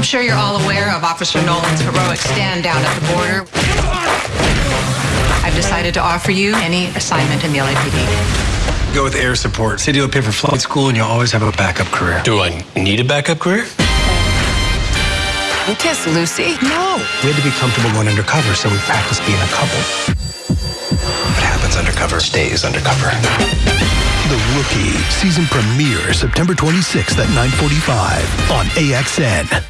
I'm sure you're all aware of Officer Nolan's heroic stand down at the border. I've decided to offer you any assignment in the LAPD. Go with air support. City will pay for flight school, and you'll always have a backup career. Do I need a backup career? You kiss Lucy? No. We had to be comfortable going undercover, so we practiced being a couple. What happens undercover stays undercover. The Rookie season premiere September 26th at 9:45 on AXN.